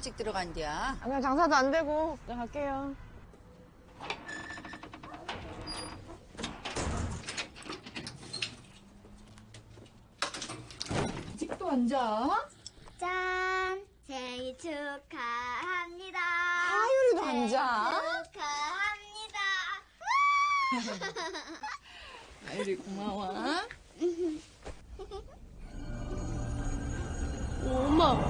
일찍 들어간디야. 아, 그냥 장사도 안 되고 그냥 갈게요. 아직도 안 자? 짠! 생일 축하합니다. 하율이도 안 자? 축하합니다. 하율이 고마워. 오, 엄마.